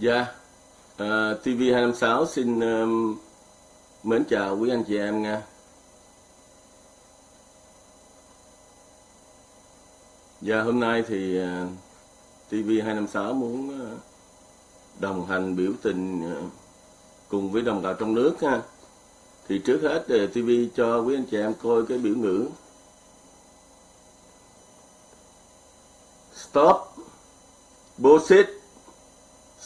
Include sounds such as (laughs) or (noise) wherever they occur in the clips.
Dạ, ờ, uh, TV256 xin um, mến chào quý anh chị em nha. Dạ, hôm nay thì ờ, uh, TV256 muốn uh, đồng hành biểu tình uh, cùng với đồng bào trong nước ha. Thì trước hết uh, TV cho quý anh chị em coi cái biểu ngữ Stop Bullshit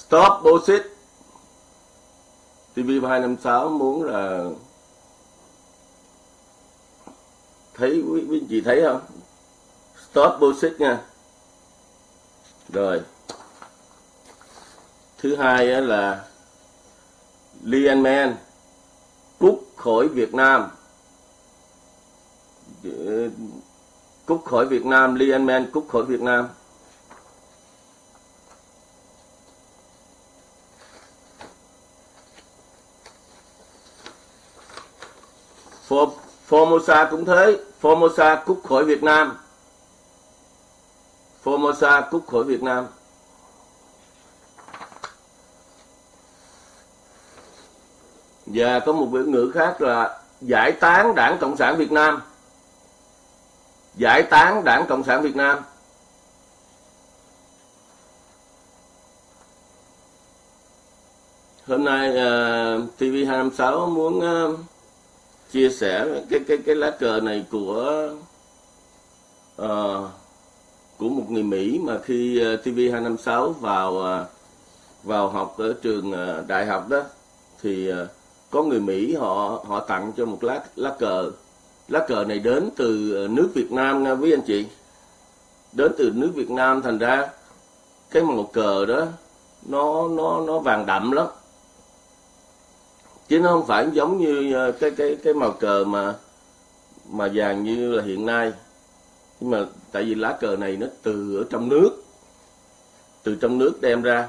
Stop bullshit TV256 muốn là thấy quý, quý chị thấy không? Stop bullshit nha. Rồi. Thứ hai là Lian Man cút khỏi Việt Nam. Cút khỏi Việt Nam Lian Man cút khỏi Việt Nam. Formosa cũng thế. Formosa cút khỏi Việt Nam. Formosa cút khỏi Việt Nam. Và có một biểu ngữ khác là giải tán đảng cộng sản Việt Nam. Giải tán đảng cộng sản Việt Nam. Hôm nay ờ, uh, TV256 muốn uh, chia sẻ cái cái cái lá cờ này của uh, của một người Mỹ mà khi ờ, uh, TV256 vào uh, vào học ở trường uh, đại học đó thì uh, có người Mỹ họ họ tặng cho một lá lá cờ. Lá cờ này đến từ nước Việt Nam nha quý anh chị. Đến từ nước Việt Nam thành ra cái màu cờ đó nó nó nó vàng đậm lắm chứ nó không phải giống như ờ, cái cái cái màu cờ mà mà vàng như là hiện nay. Nhưng mà tại vì lá cờ này nó từ ở trong nước, từ trong nước đem ra.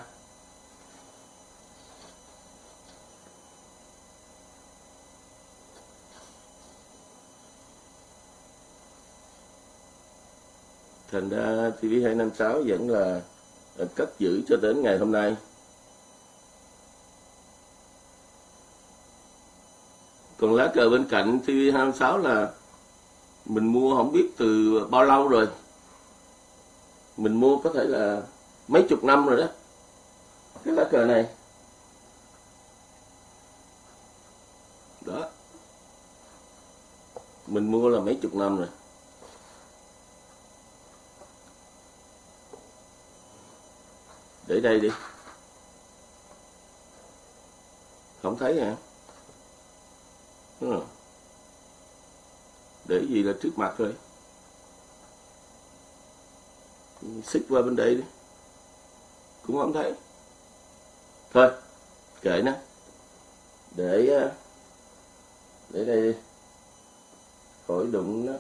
Thành ra TV256 vẫn là ờ, cất giữ cho đến ngày hôm nay. Còn lá cờ bên cạnh TV26 là mình mua không biết từ bao lâu rồi. Mình mua có thể là mấy chục năm rồi đó. Cái lá cờ này. Đó. Mình mua là mấy chục năm rồi. Để đây đi. Không thấy hả? Ừ. để gì là trước mặt thôi. Xích qua bên đây đi. Cũng không thấy. Thôi, kệ nó. Để ờ, để đây đi. Khỏi đụng nó.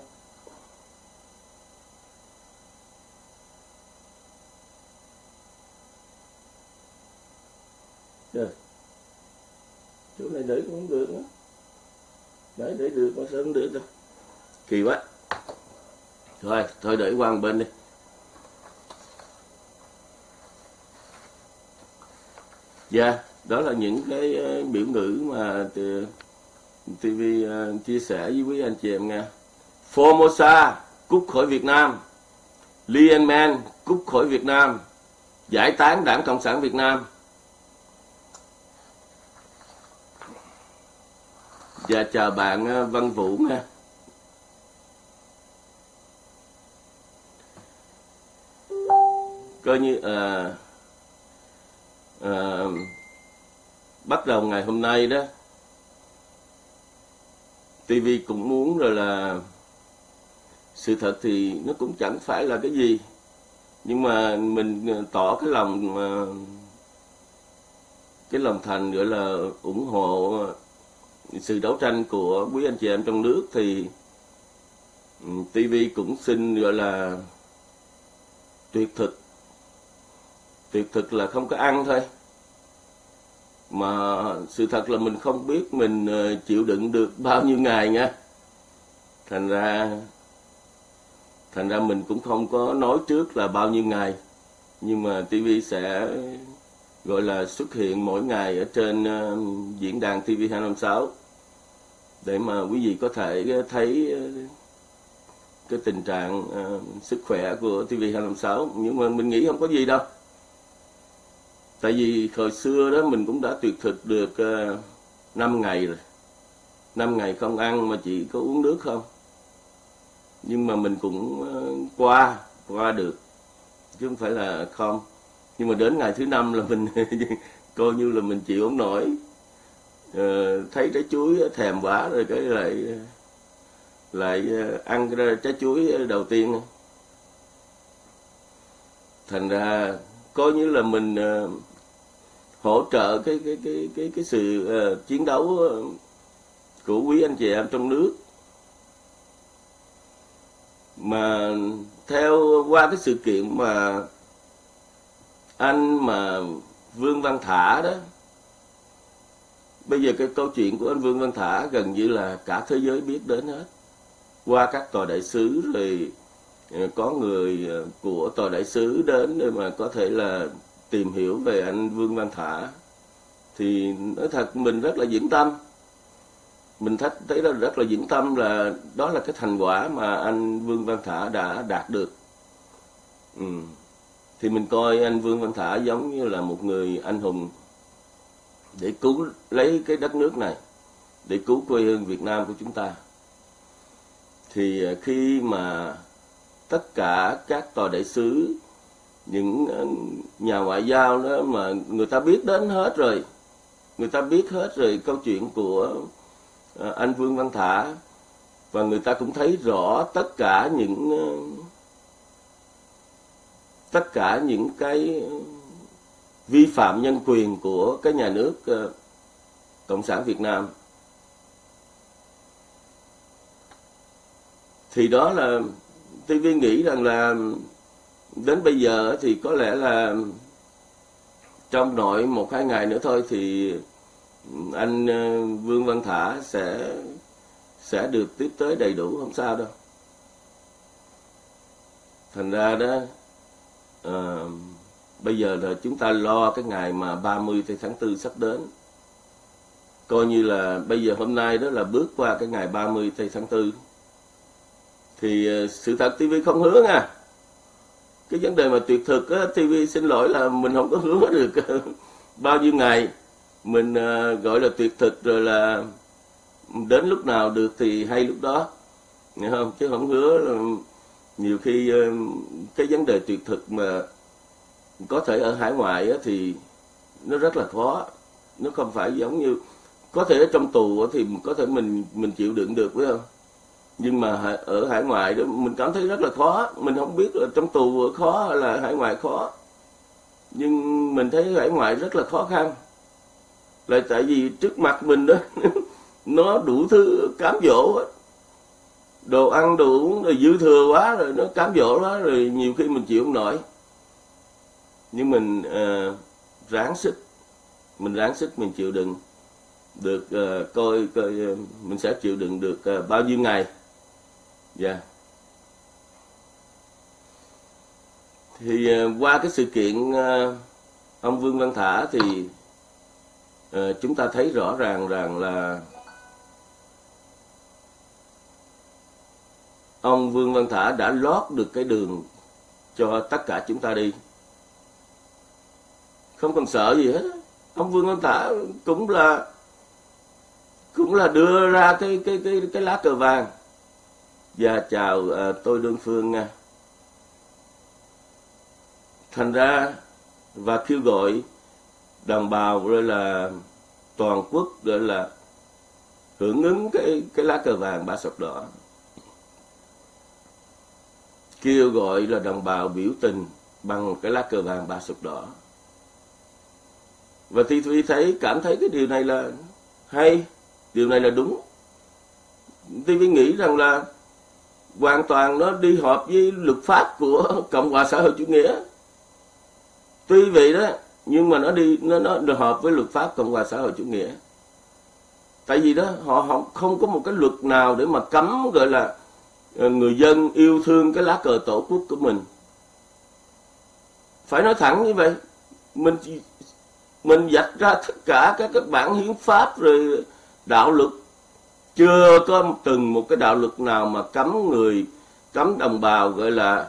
Được chỗ này để cũng được nữa đấy để được mà sao không được đâu kỳ quá. Thôi thôi để qua một bên đi. Dạ yeah, đó là những cái ờ, biểu ngữ mà TV ờ, chia sẻ với quý anh chị em nghe. Formosa cút khỏi Việt Nam. Lian Man cút khỏi Việt Nam. Giải tán đảng Cộng sản Việt Nam. Dạ chào bạn ờ, Văn Vũ nha. Coi như à, à, bắt đầu ngày hôm nay đó TV cũng muốn rồi là sự thật thì nó cũng chẳng phải là cái gì nhưng mà mình tỏ cái lòng cái lòng thành gọi là ủng hộ sự đấu tranh của quý anh chị em trong nước thì ừ, TV cũng xin gọi là tuyệt thực. Tuyệt thực là không có ăn thôi. Mà sự thật là mình không biết mình ờ, chịu đựng được bao nhiêu ngày nha. Thành ra thành ra mình cũng không có nói trước là bao nhiêu ngày. Nhưng mà TV sẽ gọi là xuất hiện mỗi ngày ở trên uh, diễn đàn TV256 để mà quý vị có thể ờ, thấy ờ, cái tình trạng uh, sức khỏe của TV256 nhưng mà mình nghĩ không có gì đâu. Tại vì hồi xưa đó mình cũng đã tuyệt thực được uh, 5 ngày rồi. 5 ngày không ăn mà chỉ có uống nước không. Nhưng mà mình cũng uh, qua qua được. Chứ không phải là không. Nhưng mà đến ngày thứ năm là mình (laughs) coi như là mình chịu không nổi. Ờ, thấy trái chuối thèm quá rồi cái lại lại ờ, ăn trái chuối đầu tiên. Thành ra coi như là mình ờ, hỗ trợ cái cái cái cái cái sự uh, chiến đấu của quý anh chị em trong nước. Mà theo qua cái sự kiện mà anh mà Vương Văn Thả đó bây giờ cái câu chuyện của anh Vương Văn Thả gần như là cả thế giới biết đến hết. Qua các tòa đại sứ rồi ờ, có người ờ, của tòa đại sứ đến để mà có thể là tìm hiểu về anh Vương Văn Thả. Thì nói thật, mình rất là vững tâm. Mình thấy thấy rất là vững tâm là đó là cái thành quả mà anh Vương Văn Thả đã đạt được. Ừ. thì mình coi anh Vương Văn Thả giống như là một người anh hùng để cứu lấy cái đất nước này, để cứu quê hương Việt Nam của chúng ta. Thì à, khi mà tất cả các tòa đại sứ, những à, nhà ngoại giao đó mà người ta biết đến hết rồi, người ta biết hết rồi câu chuyện của à, anh Vương Văn Thả, và người ta cũng thấy rõ tất cả những tất cả những cái vi phạm nhân quyền của cái nhà nước ờ, cộng sản Việt Nam. Thì đó là TV nghĩ rằng là đến bây giờ thì có lẽ là trong nội một hai ngày nữa thôi thì anh ờ, Vương Văn Thả sẽ sẽ được tiếp tới đầy đủ không sao đâu. Thành ra đó uh, bây giờ là chúng ta lo cái ngày mà 30 tháng 4 sắp đến. Coi như là bây giờ hôm nay đó là bước qua cái ngày 30 tháng 4 thì ờ, sự thật TV không hứa nha. Cái vấn đề mà tuyệt thực á, TV xin lỗi là mình không có hứa (laughs) được. Bao nhiêu ngày mình ờ, gọi là tuyệt thực rồi là đến lúc nào được thì hay lúc đó. Hiểu không? Chứ không hứa là nhiều khi ờ, cái vấn đề tuyệt thực mà có thể ở hải ngoại thì nó rất là khó. Nó không phải giống như, có thể ở trong tù thì có thể mình mình chịu đựng được, phải không? Nhưng mà ở hải ngoại đó, mình cảm thấy rất là khó. Mình không biết là trong tù khó hay là hải ngoại khó. Nhưng mình thấy hải ngoại rất là khó khăn. Là tại vì trước mặt mình đó, (laughs) nó đủ thứ cám dỗ hết đồ ăn, đồ uống, rồi dư thừa quá rồi nó cám dỗ quá rồi nhiều khi mình chịu không nổi nhưng mình uh, ráng sức. Mình ráng sức mình chịu đựng được uh, coi coi uh, mình sẽ chịu đựng được uh, bao nhiêu ngày. Dạ. Yeah. thì uh, qua cái sự kiện uh, ông Vương Văn Thả thì uh, chúng ta thấy rõ ràng rằng là ông Vương Văn Thả đã lót được cái đường cho tất cả chúng ta đi không cần sợ gì hết ông Vương Văn Thả cũng là cũng là đưa ra cái cái cái cái lá cờ vàng. Và chào à, tôi đơn phương nha. Thành ra và kêu gọi đồng bào rồi là toàn quốc gọi là hưởng ứng cái cái lá cờ vàng ba sọc đỏ. Kêu gọi là đồng bào biểu tình bằng cái lá cờ vàng ba sọc đỏ và thi tôi thấy, cảm thấy cái điều này là hay, điều này là đúng. Tôi nghĩ rằng là hoàn toàn nó đi hợp với luật pháp của (laughs) cộng hòa xã hội chủ nghĩa. Tuy vậy đó, nhưng mà nó đi, nó nó hợp với luật pháp cộng hòa xã hội chủ nghĩa. Tại vì đó, họ không không có một cái luật nào để mà cấm, gọi là ờ, người dân yêu thương cái lá cờ tổ quốc của mình. Phải nói thẳng như vậy, mình mình dạch ra tất cả các các bản hiến pháp rồi đạo luật. Chưa có từng một cái đạo luật nào mà cấm người, cấm đồng bào gọi là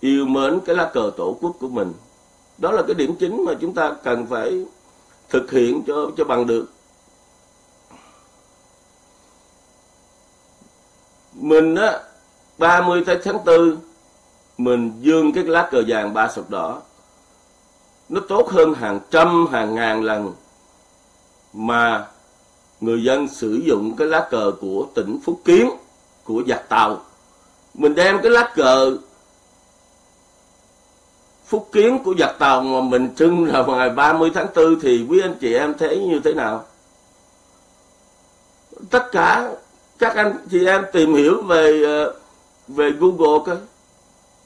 yêu mến cái lá cờ tổ quốc của mình. Đó là cái điểm chính mà chúng ta cần phải thực hiện cho cho bằng được. Mình á 30 tháng 4 mình dương cái lá cờ vàng ba sọc đỏ nó tốt hơn hàng trăm, hàng ngàn lần mà người dân sử dụng cái lá cờ của tỉnh Phúc Kiến, của giặc Tàu. Mình đem cái lá cờ Phúc Kiến của giặc Tàu mà mình trưng là vào ngày 30 tháng 4 thì quý anh chị em thấy như thế nào? Tất cả các anh chị em tìm hiểu về ờ, về Google coi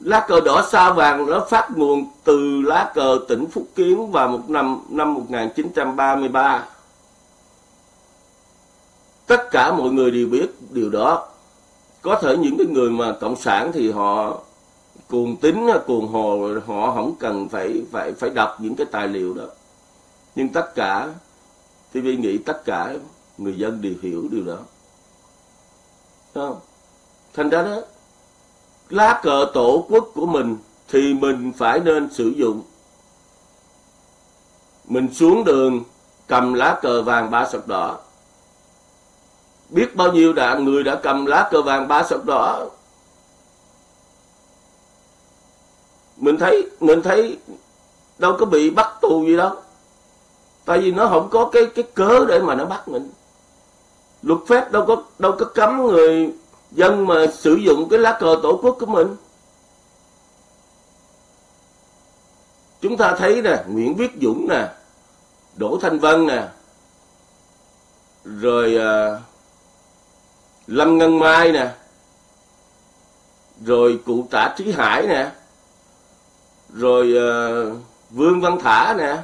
lá cờ đỏ sao vàng nó phát nguồn từ lá cờ tỉnh Phúc Kiến vào một năm năm 1933 tất cả mọi người đều biết điều đó. Có thể những cái người mà cộng sản thì họ cuồng tính cuồng hồ, họ không cần phải phải phải đọc những cái tài liệu đó. Nhưng tất cả TV nghĩ tất cả người dân đều hiểu điều đó. Không? thành ra đó lá cờ tổ quốc của mình thì mình phải nên sử dụng. Mình xuống đường, cầm lá cờ vàng ba sọc đỏ. Biết bao nhiêu đã người đã cầm lá cờ vàng ba sọc đỏ? Mình thấy mình thấy đâu có bị bắt tù gì đâu. Tại vì nó không có cái cái cớ để mà nó bắt mình. Luật pháp đâu có đâu có cấm người dân mà sử dụng cái lá cờ tổ quốc của mình. Chúng ta thấy nè Nguyễn Viết Dũng nè Đỗ Thanh Vân nè rồi à, Lâm Ngân Mai nè rồi cụ Tả Trí Hải nè rồi à, Vương Văn Thả nè.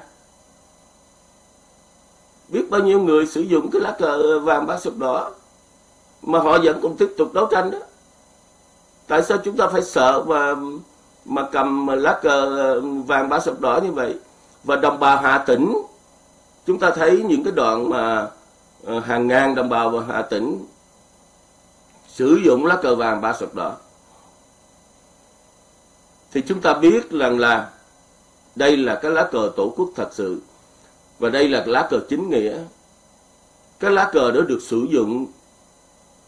Biết bao nhiêu người sử dụng cái lá cờ vàng ba sọc đỏ? Mà họ vẫn còn tiếp tục đấu tranh đó. Tại sao chúng ta phải sợ mà mà cầm lá cờ vàng ba sọc đỏ như vậy? Và đồng bào Hà Tĩnh, chúng ta thấy những cái đoạn mà ờ, hàng ngàn đồng bào và Hà Tĩnh sử dụng lá cờ vàng ba sọc đỏ. Thì chúng ta biết rằng là đây là cái lá cờ tổ quốc thật sự và đây là lá cờ chính nghĩa. Cái lá cờ đó được sử dụng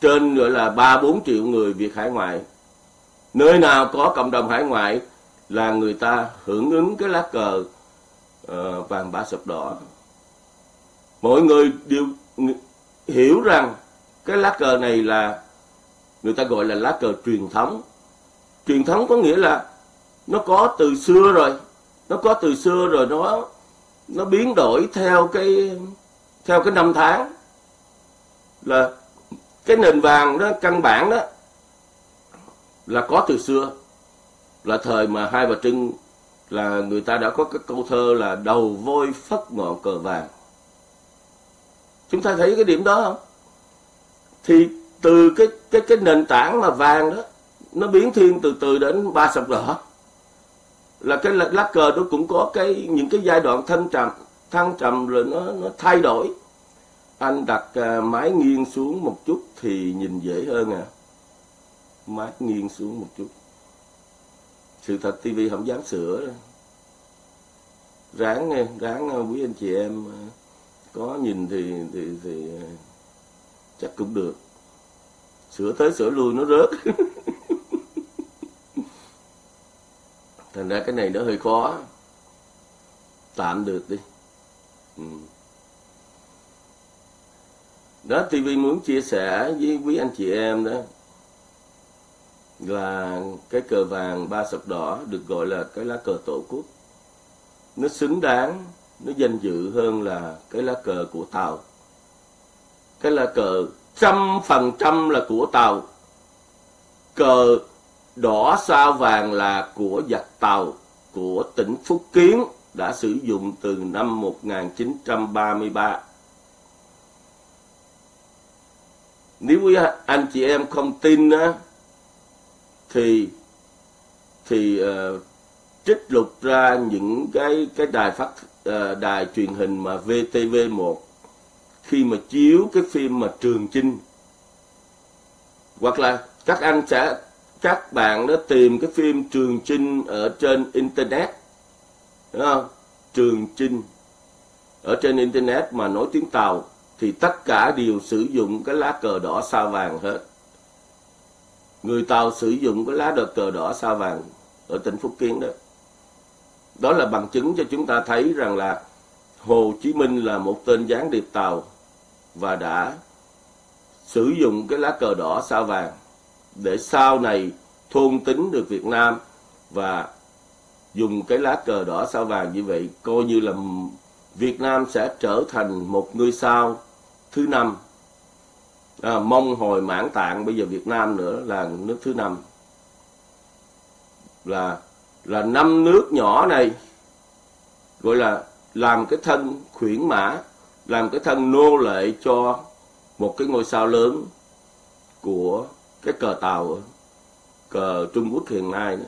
trên gọi là ba bốn triệu người Việt hải ngoại. Nơi nào có cộng đồng hải ngoại là người ta hưởng ứng cái lá cờ uh, vàng bã sập đỏ. Mọi người đều hiểu rằng cái lá cờ này là người ta gọi là lá cờ truyền thống. Truyền thống có nghĩa là nó có từ xưa rồi nó có từ xưa rồi nó nó biến đổi theo cái theo cái năm tháng. Là cái nền vàng đó, căn bản đó, là có từ xưa. Là thời mà hai bà trưng là người ta đã có cái câu thơ là đầu voi phất ngọn cờ vàng. Chúng ta thấy cái điểm đó không? Thì từ cái cái cái nền tảng mà vàng đó, nó biến thiên từ từ đến ba sọc đỏ. Là cái lá cờ nó cũng có cái, những cái giai đoạn thăng trầm thăng trầm rồi nó nó thay đổi anh đặt à, máy nghiêng xuống một chút thì nhìn dễ hơn à. Máy nghiêng xuống một chút. Sự thật tivi không dám sửa. Ráng nghe ráng à, quý anh chị em à, có nhìn thì thì thì chắc cũng được. Sửa tới sửa lui nó rớt. (laughs) Thành ra cái này nó hơi khó. Tạm được đi. Ừ đó TV muốn chia sẻ với quý anh chị em đó là cái cờ vàng ba sọc đỏ được gọi là cái lá cờ tổ quốc. Nó xứng đáng, nó danh dự hơn là cái lá cờ của tàu. Cái lá cờ trăm phần trăm là của tàu. Cờ đỏ sao vàng là của giặc tàu, của tỉnh Phúc Kiến đã sử dụng từ năm 1933 nếu quý anh chị em không tin á, thì thì uh, trích lục ra những cái cái đài phát uh, đài truyền hình mà VTV1 khi mà chiếu cái phim mà Trường Chinh hoặc là các anh sẽ các bạn đã tìm cái phim Trường Chinh ở trên internet đúng không? Trường Chinh ở trên internet mà nói tiếng Tàu thì tất cả đều sử dụng cái lá cờ đỏ sao vàng hết. Người Tàu sử dụng cái lá đợt cờ đỏ sao vàng ở tỉnh Phúc Kiến đó. Đó là bằng chứng cho chúng ta thấy rằng là Hồ Chí Minh là một tên gián điệp Tàu và đã sử dụng cái lá cờ đỏ sao vàng để sau này thôn tính được Việt Nam và dùng cái lá cờ đỏ sao vàng như vậy coi như là Việt Nam sẽ trở thành một ngôi sao thứ năm. À, mong hồi mãn tạng bây giờ Việt Nam nữa là nước thứ năm. Là là năm nước nhỏ này gọi là làm cái thân khuyển mã làm cái thân nô lệ cho một cái ngôi sao lớn của cái cờ tàu cờ Trung Quốc hiện nay nữa.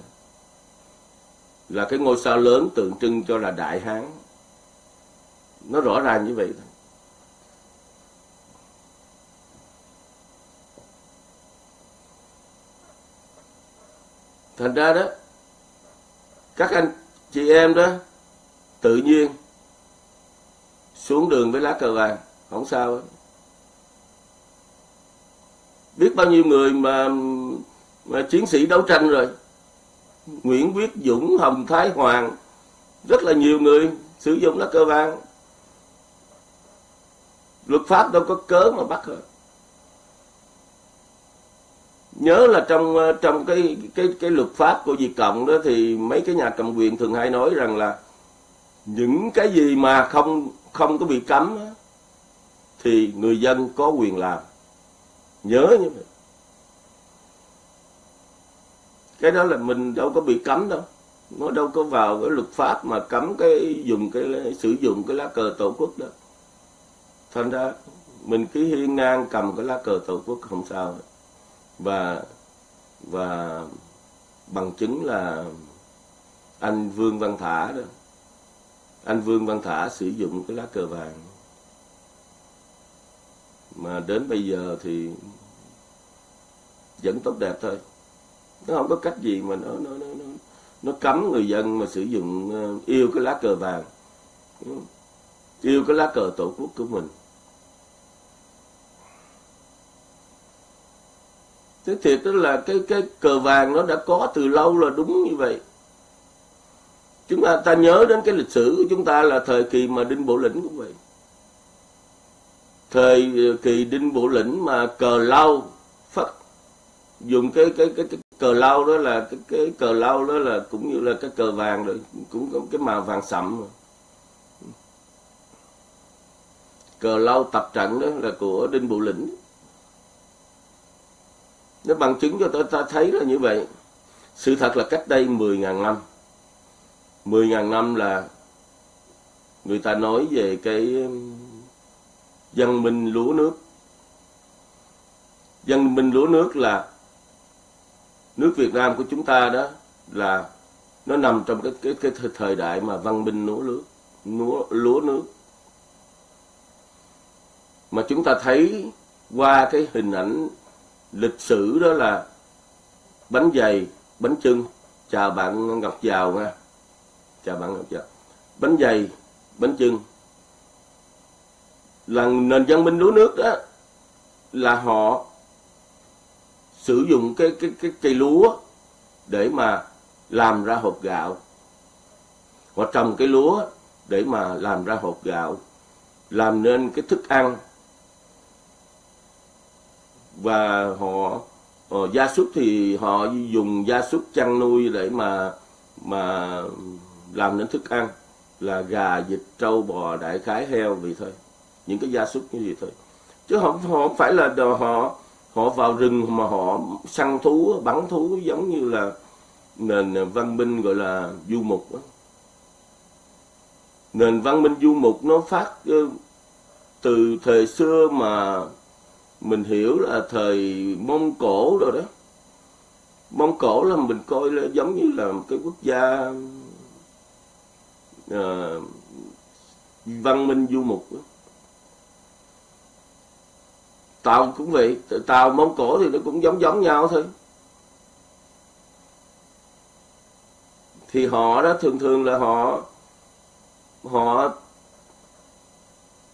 là cái ngôi sao lớn tượng trưng cho là Đại Hán nó rõ ràng như vậy thôi. Thành ra đó các anh chị em đó tự nhiên xuống đường với lá cờ vàng không sao đó. biết bao nhiêu người mà, mà chiến sĩ đấu tranh rồi. Nguyễn Viết Dũng Hồng Thái Hoàng rất là nhiều người sử dụng lá cờ vàng luật pháp đâu có cớ mà bắt hết. nhớ là trong ờ, trong cái cái cái luật pháp của Việt Cộng đó thì mấy cái nhà cầm quyền thường hay nói rằng là những cái gì mà không không có bị cấm thì người dân có quyền làm. Nhớ như vậy. Cái đó là mình đâu có bị cấm đâu. Nó đâu có vào cái luật pháp mà cấm cái dùng cái, sử dụng cái lá cờ tổ quốc đó thành ra mình cứ hiên ngang cầm cái lá cờ tổ quốc không sao. Và và bằng chứng là anh Vương Văn Thả đó anh Vương Văn Thả sử dụng cái lá cờ vàng. Mà đến bây giờ thì vẫn tốt đẹp thôi. Nó không có cách gì mà nó nó nó nó, nó cấm người dân mà sử dụng ờ, yêu cái lá cờ vàng. Yêu cái lá cờ tổ quốc của mình. Thế thiệt đó là cái cái cờ vàng nó đã có từ lâu là đúng như vậy. Chúng ta ta nhớ đến cái lịch sử của chúng ta là thời kỳ mà đinh bộ lĩnh cũng vậy. Thời ờ, kỳ đinh bộ lĩnh mà cờ lau phát dùng cái cái cái, cái cờ lau đó là cái cái cờ lau đó là cũng như là cái cờ vàng rồi cũng có cái màu vàng sậm rồi. cờ lau tập trận đó là của đinh bộ lĩnh nó bằng chứng cho ta, ta thấy là như vậy. Sự thật là cách đây 10.000 năm. 10.000 năm là người ta nói về cái um, dân minh lúa nước. Dân minh lúa nước là nước Việt Nam của chúng ta đó là nó nằm trong cái cái cái thời đại mà văn minh lúa nước lúa lúa nước. Mà chúng ta thấy qua cái hình ảnh lịch sử đó là bánh dày, bánh trưng chào bạn ngọc giàu nha. Chào bạn ngọc giàu. Bánh dày, bánh trưng là nền văn minh lúa nước đó là họ sử dụng cái cái cái cây lúa để mà làm ra hộp gạo. Họ trồng cái lúa để mà làm ra hộp gạo, làm nên cái thức ăn và họ uh, gia súc thì họ dùng gia súc chăn nuôi để mà mà làm nên thức ăn là gà vịt trâu bò đại khái heo vậy thôi những cái gia súc như vậy thôi chứ không họ không phải là họ họ vào rừng mà họ săn thú bắn thú giống như là nền văn minh gọi là du mục đó. nền văn minh du mục nó phát ờ, từ thời xưa mà mình hiểu là thời mông cổ rồi đó. Mông cổ là mình coi là giống như là một cái quốc gia à, văn minh du mục tàu cũng vậy tàu mông cổ thì nó cũng giống giống nhau thôi. Thì họ đó thường thường là họ họ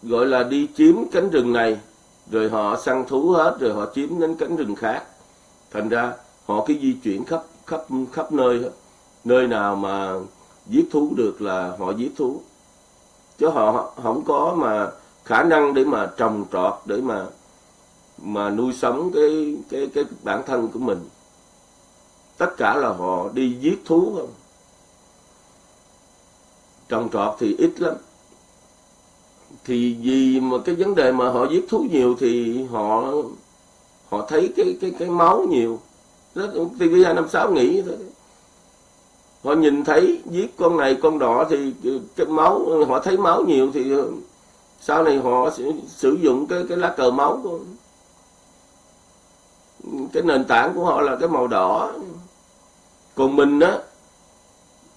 gọi là đi chiếm cánh rừng này rồi họ săn thú hết, rồi họ chiếm đến cánh rừng khác. Thành ra, họ cứ di chuyển khắp khắp khắp nơi hết. Nơi nào mà giết thú được là họ giết thú. Chứ họ không có mà khả năng để mà trồng trọt, để mà mà nuôi sống cái cái cái bản thân của mình. Tất cả là họ đi giết thú không? Trồng trọt thì ít lắm thì vì mà cái vấn đề mà họ giết thú nhiều thì họ họ thấy cái cái cái máu nhiều. Đó TV hai năm sáu nghĩ thôi họ nhìn thấy giết con này, con đỏ thì cái máu, họ thấy máu nhiều thì sau này họ sẽ sử dụng cái cái lá cờ máu của cái nền tảng của họ là cái màu đỏ. Còn mình đó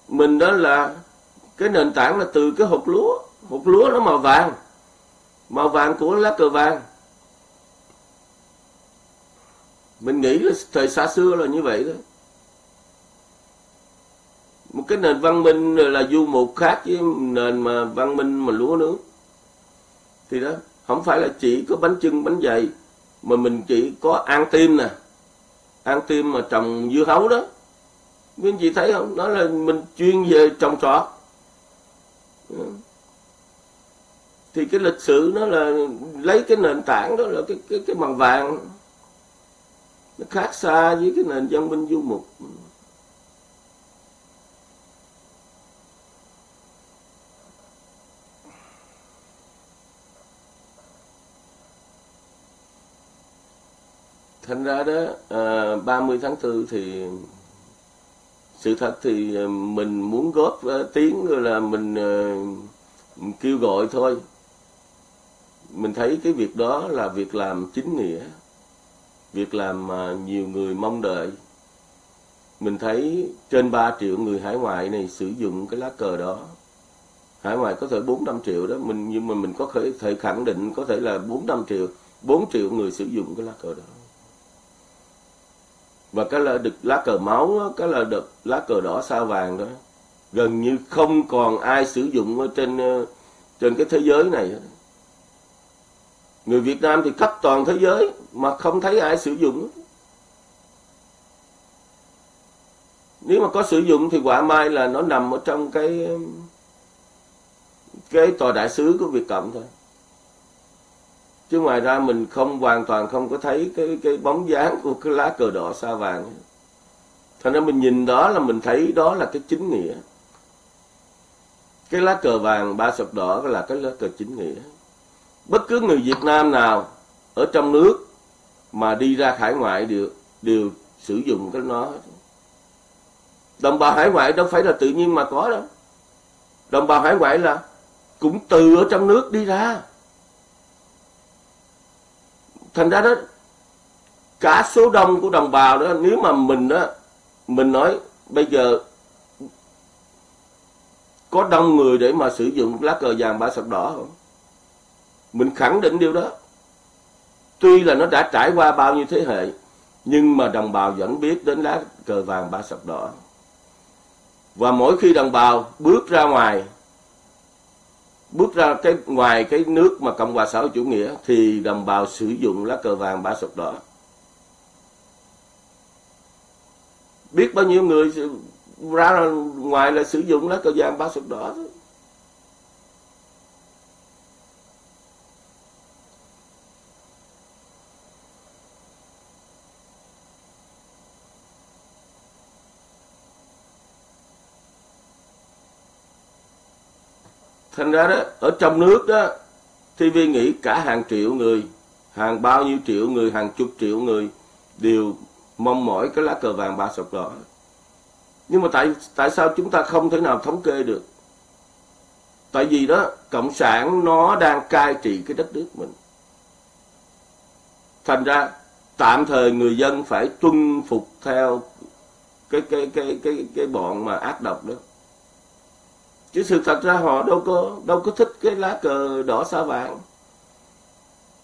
mình đó là cái nền tảng là từ cái hột lúa hột lúa nó màu vàng. Màu vàng của lá cờ vàng. Mình nghĩ là thời xa xưa là như vậy thôi. Một cái nền văn minh là du mục khác với nền mà văn minh mà lúa nước thì đó, không phải là chỉ có bánh trưng bánh dày, mà mình chỉ có ăn tim nè. Ăn tim mà trồng dưa hấu đó. Quý anh chị thấy không? Đó là mình chuyên về trồng trọt thì cái lịch sử nó là lấy cái nền tảng đó là cái cái cái bằng vàng. Nó khác xa với cái nền văn minh du mục. Thành ra đó à, 30 tháng 4 thì sự thật thì à, mình muốn góp à, tiếng rồi là mình mình kêu gọi thôi mình thấy cái việc đó là việc làm chính nghĩa, việc làm mà nhiều người mong đợi. Mình thấy trên 3 triệu người hải ngoại này sử dụng cái lá cờ đó. Hải ngoại có thể 4 5 triệu đó, mình, nhưng mà mình có thể khẳng định có thể là 4 5 triệu 4 triệu người sử dụng cái lá cờ đó. Và cái là được lá cờ máu cái là được lá cờ đỏ sao vàng đó. Gần như không còn ai sử dụng ở trên ờ, trên cái thế giới này hết người Việt Nam thì khắp toàn thế giới mà không thấy ai sử dụng. Nếu mà có sử dụng thì quả mai là nó nằm ở trong cái cái tòa đại sứ của Việt Cộng thôi. Chứ ngoài ra mình không, hoàn toàn không có thấy cái cái bóng dáng của cái lá cờ đỏ sao vàng. Thành ra mình nhìn đó là mình thấy đó là cái chính nghĩa. Cái lá cờ vàng ba sọc đỏ là cái lá cờ chính nghĩa bất cứ người Việt Nam nào ở trong nước mà đi ra hải ngoại đều đều sử dụng cái nó đồng bào hải ngoại đâu phải là tự nhiên mà có đâu. Đồng bào hải ngoại là cũng từ ở trong nước đi ra. Thành ra đó, cả số đông của đồng bào đó, nếu mà mình đó mình nói bây giờ có đông người để mà sử dụng lá cờ vàng ba sọc đỏ không? Mình khẳng định điều đó. Tuy là nó đã trải qua bao nhiêu thế hệ, nhưng mà đồng bào vẫn biết đến lá cờ vàng ba sọc đỏ. Và mỗi khi đồng bào bước ra ngoài, bước ra cái, ngoài cái nước mà cộng hòa xã hội chủ nghĩa, thì đồng bào sử dụng lá cờ vàng ba sọc đỏ. Biết bao nhiêu người ra ngoài là sử dụng lá cờ vàng ba sọc đỏ thôi. Thành ra đó, ở trong nước đó TV nghĩ cả hàng triệu người, hàng bao nhiêu triệu người, hàng chục triệu người đều mong mỏi cái lá cờ vàng ba sọc đỏ. Nhưng mà tại tại sao chúng ta không thể nào thống kê được? Tại vì đó, cộng sản nó đang cai trị cái đất nước mình. Thành ra, tạm thời người dân phải tuân phục theo cái cái cái cái cái bọn mà ác độc đó chứ sự thật ra họ đâu có đâu có thích cái lá cờ đỏ sao vàng.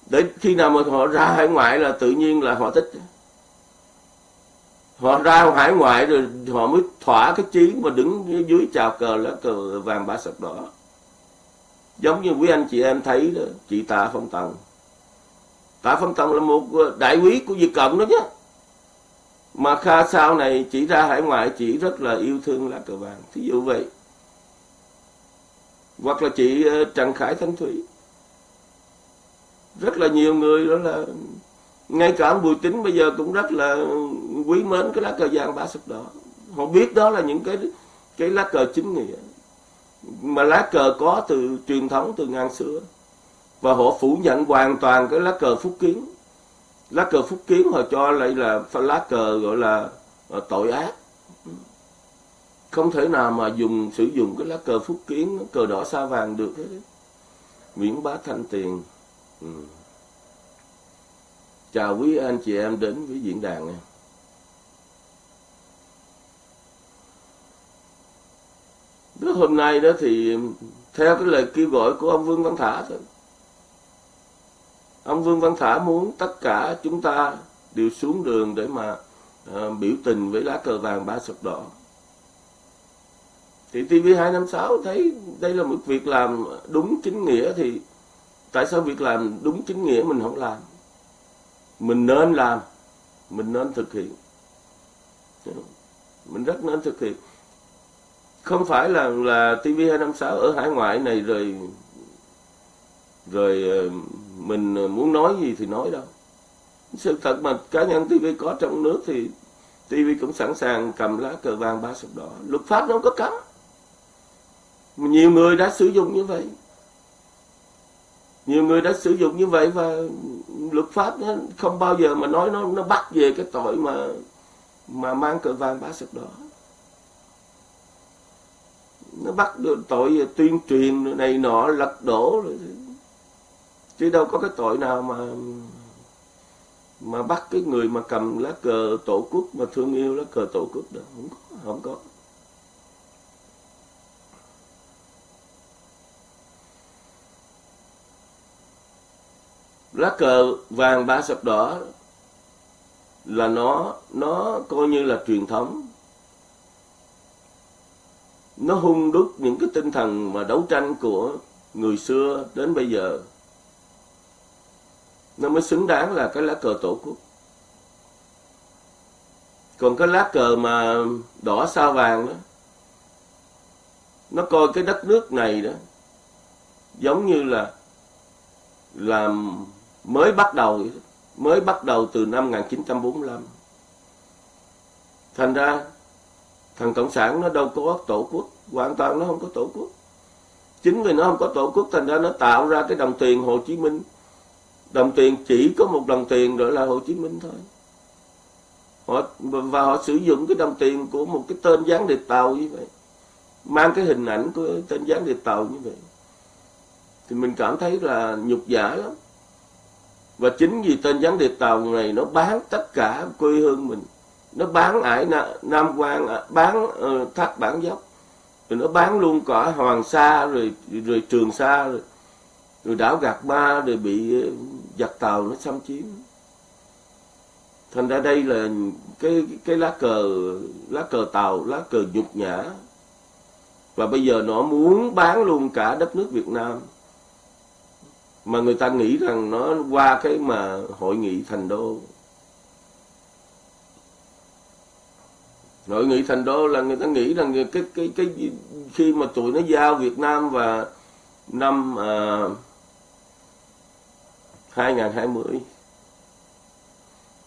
Để khi nào mà họ ra hải ngoại là tự nhiên là họ thích. Họ ra hải ngoại rồi họ mới thỏa cái chí mà đứng dưới chào cờ lá cờ vàng ba sọc đỏ. Giống như quý anh chị em thấy đó, chị tạ phong tần. Tạ phong tần là một đại quý của việt cộng đó nhé. Mà kha sau này chỉ ra hải ngoại, chỉ rất là yêu thương lá cờ vàng. Thí dụ vậy hoặc là chị ờ, trần khải thanh thủy. Rất là nhiều người đó là, ngay cả bùi tính bây giờ cũng rất là quý mến cái lá cờ vàng ba sọc đỏ. Họ biết đó là những cái cái lá cờ chính nghĩa. Mà lá cờ có từ truyền thống từ ngàn xưa. Và họ phủ nhận hoàn toàn cái lá cờ phúc kiến. Lá cờ phúc kiến họ cho lại là lá cờ gọi là ờ, tội ác không thể nào mà dùng sử dụng cái lá cờ phúc kiến cờ đỏ sao vàng được hết. Nguyễn Bá Thanh Tiền. Ừ. chào quý anh chị em đến với diễn đàn nha. Đó hôm nay đó thì theo cái lời kêu gọi của ông Vương Văn Thả thôi. Ông Vương Văn Thả muốn tất cả chúng ta đều xuống đường để mà uh, biểu tình với lá cờ vàng ba sọc đỏ thì TV256 thấy đây là một việc làm đúng chính nghĩa thì tại sao việc làm đúng chính nghĩa mình không làm? Mình nên làm, mình nên thực hiện. Mình rất nên thực hiện. Không phải là là TV256 ở hải ngoại này rồi rồi ờ, mình muốn nói gì thì nói đâu. Sự thật mà cá nhân TV có trong nước thì TV cũng sẵn sàng cầm lá cờ vàng ba sọc đỏ. Luật pháp nó không có cấm nhiều người đã sử dụng như vậy. Nhiều người đã sử dụng như vậy và luật pháp nó không bao giờ mà nói nó nó bắt về cái tội mà mà mang cờ vàng bá sực đỏ. Nó bắt được tội tuyên truyền này nọ, lật đổ rồi. Chứ đâu có cái tội nào mà mà bắt cái người mà cầm lá cờ tổ quốc, mà thương yêu lá cờ tổ quốc đâu. Không có không có. Lá cờ vàng ba sọc đỏ là nó nó coi như là truyền thống. Nó hung đúc những cái tinh thần mà đấu tranh của người xưa đến bây giờ. Nó mới xứng đáng là cái lá cờ tổ quốc. Còn cái lá cờ mà đỏ sao vàng đó, nó coi cái đất nước này đó giống như là làm mới bắt đầu, mới bắt đầu từ năm 1945 thành ra, thằng cộng sản nó đâu có tổ quốc, hoàn toàn nó không có tổ quốc. Chính vì nó không có tổ quốc, thành ra nó tạo ra cái đồng tiền Hồ Chí Minh. Đồng tiền chỉ có một đồng tiền gọi là Hồ Chí Minh thôi. Họ, và họ sử dụng cái đồng tiền của một cái tên gián điệp tàu như vậy, mang cái hình ảnh của tên gián điệp tàu như vậy. Thì mình cảm thấy là nhục giả lắm và chính vì tên gián điệp tàu này nó bán tất cả quê hương mình. Nó bán ải nam quan à, bán uh, thác bản dốc rồi nó bán luôn cả hoàng sa rồi rồi trường sa rồi, rồi đảo gạt ma rồi bị ờ, giặc tàu nó xâm chiếm. Thành ra đây là cái cái lá cờ lá cờ tàu lá cờ nhục nhã. Và bây giờ nó muốn bán luôn cả đất nước Việt Nam mà người ta nghĩ rằng nó qua cái mà hội nghị thành đô. Hội nghị thành đô là người ta nghĩ rằng cái cái cái khi mà tụi nó giao Việt Nam và năm à, 2020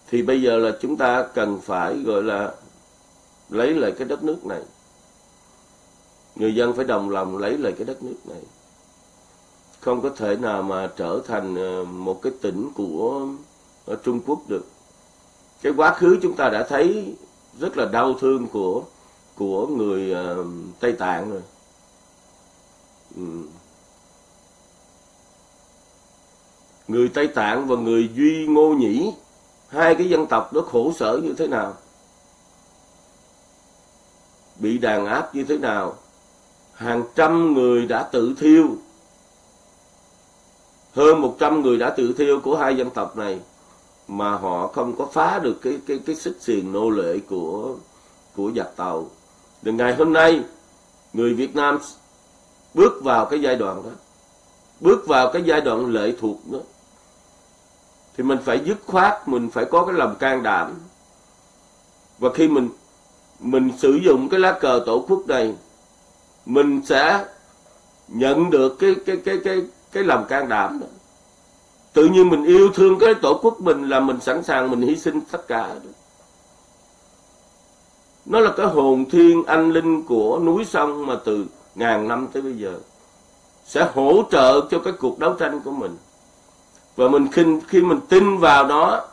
thì bây giờ là chúng ta cần phải gọi là lấy lại cái đất nước này. Người dân phải đồng lòng lấy lại cái đất nước này không có thể nào mà trở thành ờ, một cái tỉnh của ờ, Trung Quốc được. Cái quá khứ chúng ta đã thấy rất là đau thương của của người uh, Tây Tạng rồi. Ừ. người Tây Tạng và người Duy Ngô Nhĩ hai cái dân tộc đó khổ sở như thế nào? Bị đàn áp như thế nào? Hàng trăm người đã tự thiêu hơn 100 người đã tự thiêu của hai dân tộc này mà họ không có phá được cái cái cái xích xiềng nô lệ của của giặc tàu. từ ngày hôm nay người Việt Nam bước vào cái giai đoạn đó, bước vào cái giai đoạn lệ thuộc đó thì mình phải dứt khoát, mình phải có cái lòng can đảm. Và khi mình mình sử dụng cái lá cờ tổ quốc này, mình sẽ nhận được cái cái cái cái cái lòng can đảm đó. Tự nhiên mình yêu thương cái tổ quốc mình là mình sẵn sàng mình hy sinh tất cả. Đó. Nó là cái hồn thiên anh linh của núi sông mà từ ngàn năm tới bây giờ sẽ hỗ trợ cho cái cuộc đấu tranh của mình. Và mình khi, khi mình tin vào đó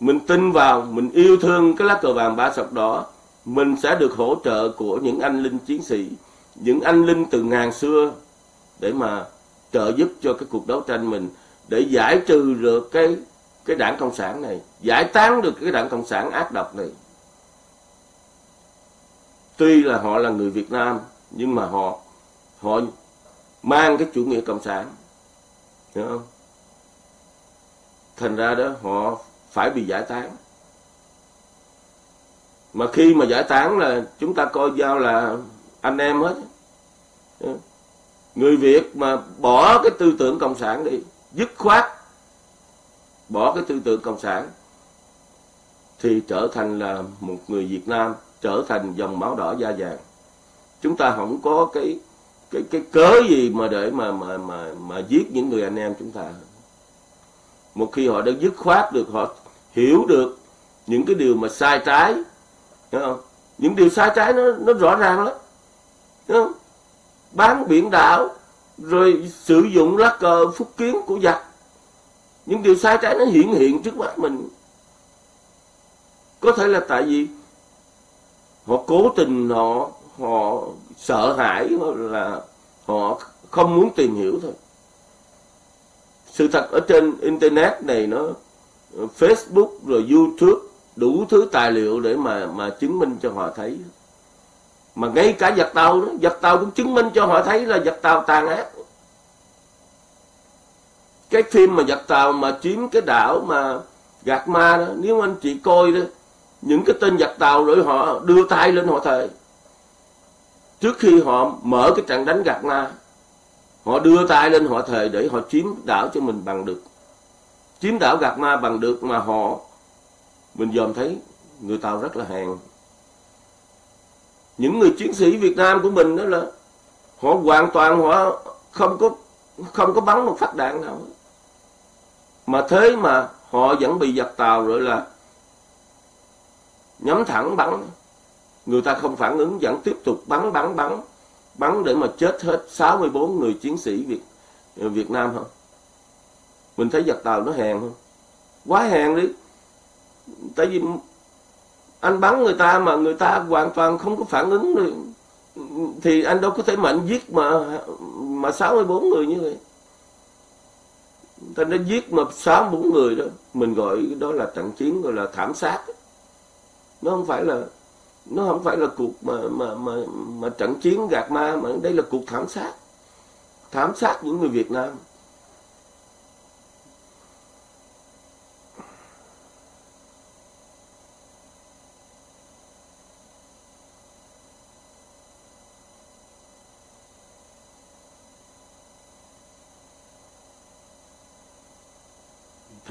mình tin vào, mình yêu thương cái lá cờ vàng ba sọc đỏ, mình sẽ được hỗ trợ của những anh linh chiến sĩ, những anh linh từ ngàn xưa để mà trợ giúp cho cái cuộc đấu tranh mình để giải trừ được cái cái đảng cộng sản này, giải tán được cái đảng cộng sản ác độc này. Tuy là họ là người Việt Nam nhưng mà họ họ mang cái chủ nghĩa cộng sản, hiểu không? Thành ra đó họ phải bị giải tán. Mà khi mà giải tán là chúng ta coi giao là anh em hết. Người Việt mà bỏ cái tư tưởng cộng sản đi, dứt khoát bỏ cái tư tưởng cộng sản thì trở thành là một người Việt Nam trở thành dòng máu đỏ da vàng chúng ta không có cái cái cái cớ gì mà để mà mà mà mà giết những người anh em chúng ta một khi họ đã dứt khoát được họ hiểu được những cái điều mà sai trái hiểu không? những điều sai trái nó nó rõ ràng lắm hiểu không? Bán biển đảo, rồi sử dụng lá cờ phúc kiến của giặc. Những điều sai trái nó hiện hiện trước mắt mình. Có thể là tại vì họ cố tình họ họ sợ hãi là họ không muốn tìm hiểu thôi. Sự thật ở trên internet này nó, Facebook rồi YouTube đủ thứ tài liệu để mà mà chứng minh cho họ thấy mà ngay cả giặc tàu đó giặc tàu cũng chứng minh cho họ thấy là giặc tàu tàn ác. Cái phim mà giặc tàu mà chiếm cái đảo mà gạt ma đó, nếu anh chị coi đó, những cái tên giặc tàu rồi họ đưa tay lên họ thề. Trước khi họ mở cái trận đánh gạt ma, họ đưa tay lên họ thề để họ chiếm đảo cho mình bằng được. Chiếm đảo gạt ma bằng được mà họ, mình dòm thấy người tàu rất là hèn những người chiến sĩ Việt Nam của mình đó là họ hoàn toàn họ không có không có bắn một phát đạn nào. Mà thế mà họ vẫn bị giặc tàu rồi là nhắm thẳng bắn. Người ta không phản ứng, vẫn tiếp tục bắn bắn bắn bắn để mà chết hết 64 người chiến sĩ Việt Việt Nam không? Mình thấy giặc tàu nó hèn không? Quá hèn đi. Tại vì anh bắn người ta mà người ta hoàn toàn không có phản ứng được thì anh đâu có thể mạnh giết mà mà 64 người như vậy. Ta nó giết mà sáu bốn người đó. Mình gọi đó là trận chiến gọi là thảm sát. Nó không phải là, nó không phải là cuộc mà mà mà mà trận chiến gạt ma mà đây là cuộc thảm sát. Thảm sát những người Việt Nam.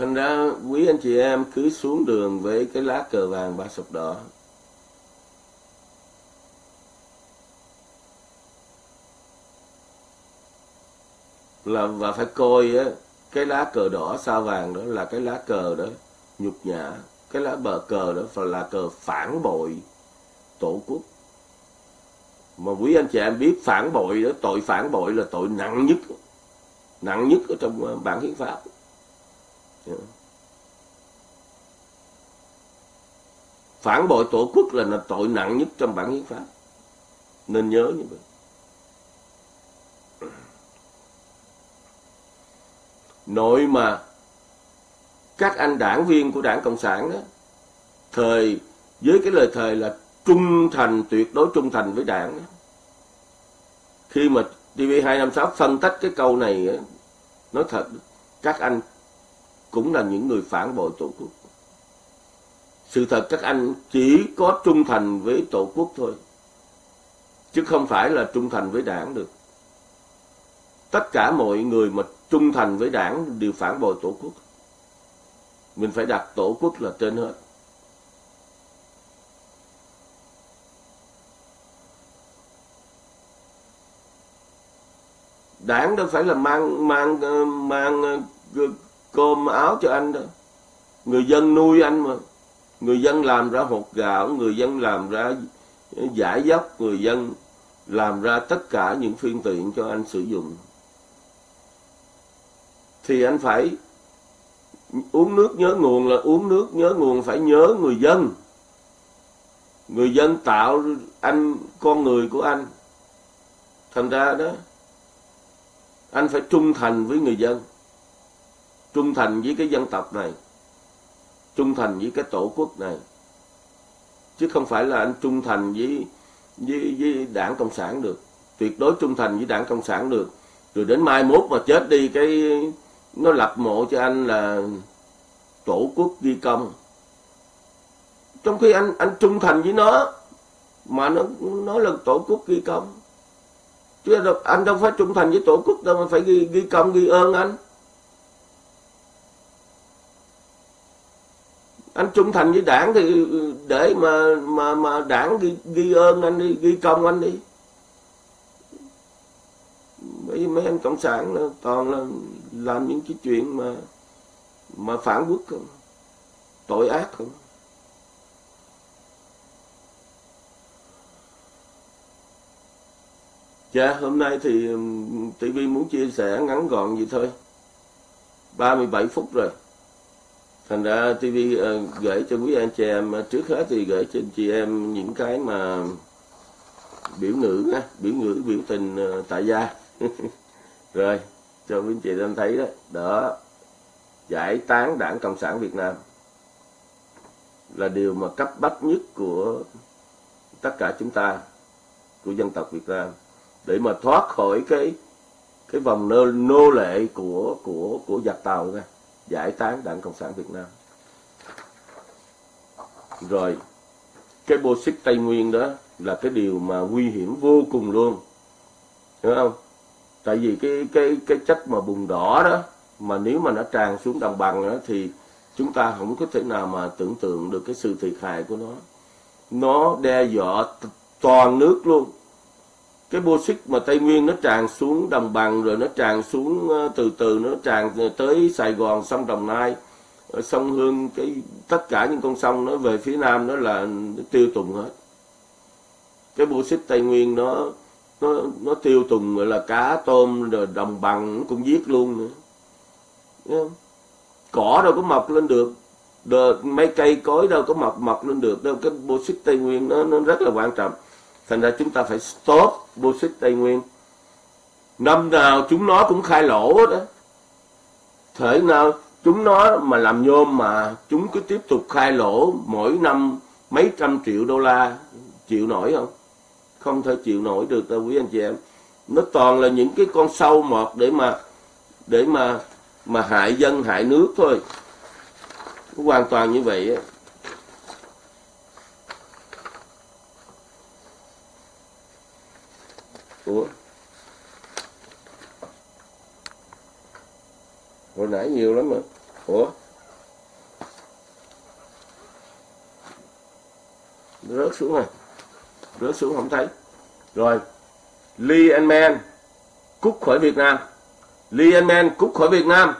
Thành ra quý anh chị em cứ xuống đường với cái lá cờ vàng ba sọc đỏ. Là và phải coi á, cái lá cờ đỏ sao vàng đó là cái lá cờ đó nhục nhã. Cái lá bờ cờ đó phải là cờ phản bội tổ quốc. Mà quý anh chị em biết phản bội đó, tội phản bội là tội nặng nhất. Nặng nhất ở trong bản hiến pháp. Dạ. phản bội tổ quốc là, là tội nặng nhất trong bản hiến pháp. Nên nhớ như vậy. Nội mà các anh đảng viên của đảng cộng sản đó thời với cái lời thề là trung thành tuyệt đối trung thành với đảng đó, khi mà TV256 phân tích cái câu này nói thật các anh cũng là những người phản bội tổ quốc. Sự thật các anh chỉ có trung thành với tổ quốc thôi, chứ không phải là trung thành với đảng được. Tất cả mọi người mà trung thành với đảng đều phản bội tổ quốc. Mình phải đặt tổ quốc là trên hết. Đảng đâu phải là mang mang ờ, mang ờ, cơm áo cho anh đó. Người dân nuôi anh mà. Người dân làm ra hột gạo, người dân làm ra giải dốc, người dân làm ra tất cả những phương tiện cho anh sử dụng. Thì anh phải uống nước nhớ nguồn là uống nước nhớ nguồn, phải nhớ người dân. Người dân tạo anh, con người của anh. Thành ra đó, anh phải trung thành với người dân trung thành với cái dân tộc này. Trung thành với cái tổ quốc này. Chứ không phải là anh trung thành với với, với đảng cộng sản được. Tuyệt đối trung thành với đảng cộng sản được. Rồi đến mai mốt mà chết đi cái nó lập mộ cho anh là tổ quốc ghi công. Trong khi anh anh trung thành với nó mà nó nó là tổ quốc ghi công. Chứ anh đâu phải trung thành với tổ quốc đâu mà phải ghi ghi công ghi ơn anh. Anh trung thành với đảng thì ừ, ừ, để mà mà mà đảng ghi, ghi ơn anh đi ghi công anh đi bởi vì mấy anh cộng sản là toàn là làm những cái chuyện mà mà phản quốc không tội ác không Dạ, hôm nay thì ừ, TV muốn chia sẻ ngắn gọn vậy thôi. 37 phút rồi. Thành ra TV uh, ờ, gửi cho quý anh chị em, ờ, trước hết thì gửi cho anh chị em những cái mà biểu ngữ, biểu ngữ, biểu tình uh, tại gia. (laughs) rồi, cho quý anh chị em thấy đó. Đó, giải tán đảng Cộng sản Việt Nam là điều mà cấp bách nhất của tất cả chúng ta, của dân tộc Việt Nam để mà thoát khỏi cái cái vòng nô, nô lệ của của của giặc tàu ra giải tán đảng cộng sản việt nam. Rồi, cái bô xích tây nguyên đó là cái điều mà nguy hiểm vô cùng luôn. Hiểu không? Tại vì cái cái cái chất mà bùng đỏ đó mà nếu mà nó tràn xuống đồng bằng đó thì chúng ta không có thể nào mà tưởng tượng được cái sự thiệt hại của nó. Nó đe dọa toàn nước luôn cái bô xích mà tây nguyên nó tràn xuống đồng bằng rồi nó tràn xuống ờ, từ từ nó tràn tới sài gòn sông đồng nai ờ, sông hương cái tất cả những con sông nó về phía nam nó là nó tiêu tùng hết. Cái bô xích tây nguyên nó nó nó tiêu tùng gọi là cá tôm rồi đồng bằng nó cũng giết luôn nữa. Cỏ đâu có mọc lên được. Đờ, mấy cây cối đâu có mọc mọc lên được. Đâu cái bô xích tây nguyên nó nó rất là quan trọng thành ra chúng ta phải stop bullshit tây nguyên. Năm nào chúng nó cũng khai lỗ đó thể nào chúng nó mà làm nhôm mà chúng cứ tiếp tục khai lỗ mỗi năm mấy trăm triệu đô la, chịu nổi không? Không thể chịu nổi được đâu, quý anh chị em. Nó toàn là những cái con sâu mọt để mà để mà mà hại dân, hại nước thôi. Hoàn toàn như vậy á. Ủa Hồi nãy nhiều lắm mà. Ủa? Rớt xuống rồi Rớt xuống không thấy. Rồi. Lee and Man Cút khỏi Việt Nam. Lee and Man cút khỏi Việt Nam.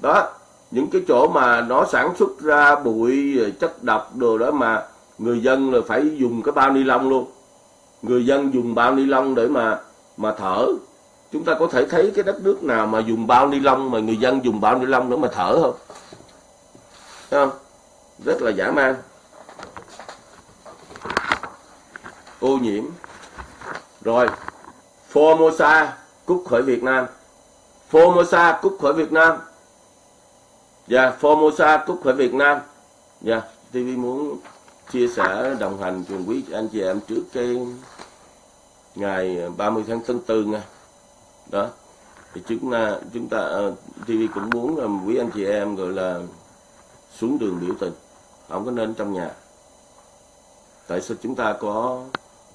Đó, Những cái chỗ mà nó sản xuất ra bụi chất độc đồ đó mà Người dân là phải dùng cái bao ni lông luôn người dân dùng bao ni lông để mà mà thở. Chúng ta có thể thấy cái đất nước nào mà dùng bao ni lông mà người dân dùng bao ni lông để mà thở không? Thấy không? Rất là giả man. Ô nhiễm. Rồi. Formosa cút khỏi Việt Nam. Formosa cút khỏi Việt Nam. Dạ yeah, Formosa cút khỏi Việt Nam. Dạ yeah, TV muốn chia sẻ, đồng hành cùng quý anh chị em trước cái ngày 30 tháng tháng 4 nha. Đó. Thì chúng ta chúng ta à, TV cũng muốn là quý anh chị em gọi là xuống đường biểu tình, không có nên trong nhà. Tại sao chúng ta có,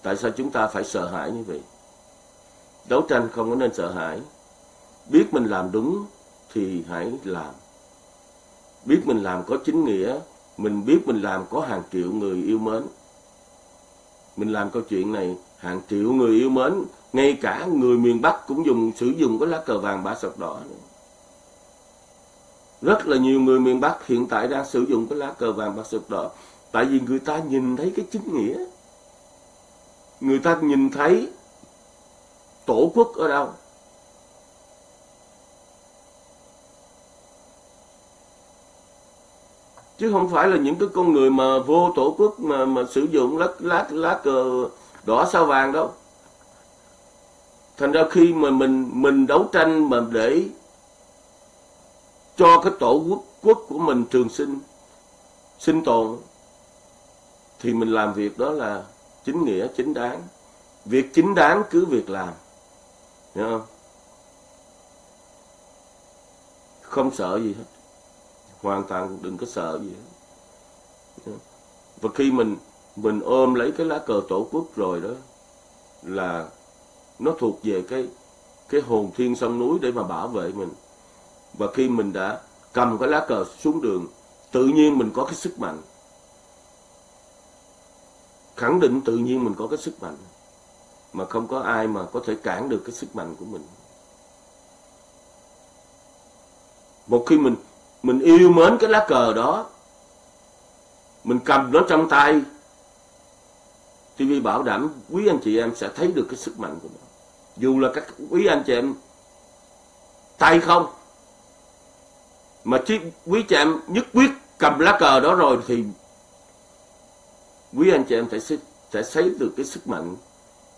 tại sao chúng ta phải sợ hãi như vậy? Đấu tranh không có nên sợ hãi. Biết mình làm đúng thì hãy làm. Biết mình làm có chính nghĩa mình biết mình làm có hàng triệu người yêu mến. Mình làm câu chuyện này, hàng triệu người yêu mến, ngay cả người miền Bắc cũng dùng, sử dụng cái lá cờ vàng ba sọc đỏ rất là nhiều người miền Bắc hiện tại đang sử dụng cái lá cờ vàng ba sọc đỏ, tại vì người ta nhìn thấy cái chính nghĩa. Người ta nhìn thấy tổ quốc ở đâu? Chứ không phải là những cái con người mà vô tổ quốc mà mà sử dụng lá lá lá cờ đỏ sao vàng đâu. Thành ra khi mà mình mình đấu tranh mà để cho cái tổ quốc quốc của mình trường sinh sinh tồn, thì mình làm việc đó là chính nghĩa, chính đáng. Việc chính đáng cứ việc làm. Hiểu không? Không sợ gì hết hoàn toàn đừng có sợ gì hết. Và khi mình mình ôm lấy cái lá cờ tổ quốc rồi đó, là nó thuộc về cái cái hồn thiên sông núi để mà bảo vệ mình. Và khi mình đã cầm cái lá cờ xuống đường, tự nhiên mình có cái sức mạnh. Khẳng định tự nhiên mình có cái sức mạnh, mà không có ai mà có thể cản được cái sức mạnh của mình. Một khi mình mình yêu mến cái lá cờ đó. Mình cầm nó trong tay. TV bảo đảm quý anh chị em sẽ thấy được cái sức mạnh của nó. Dù là các quý anh chị em tay không mà chỉ quý chị em nhất quyết cầm lá cờ đó rồi thì quý anh chị em sẽ sẽ thấy được cái sức mạnh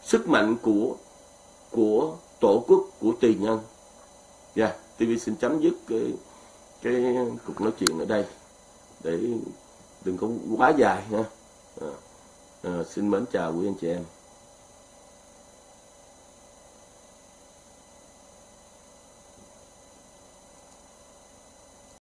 sức mạnh của của tổ quốc của tiền nhân. Dạ yeah, TV xin chấm dứt cái cái cuộc nói chuyện ở đây để đừng có quá dài nha. À, à, xin mến chào quý anh chị em.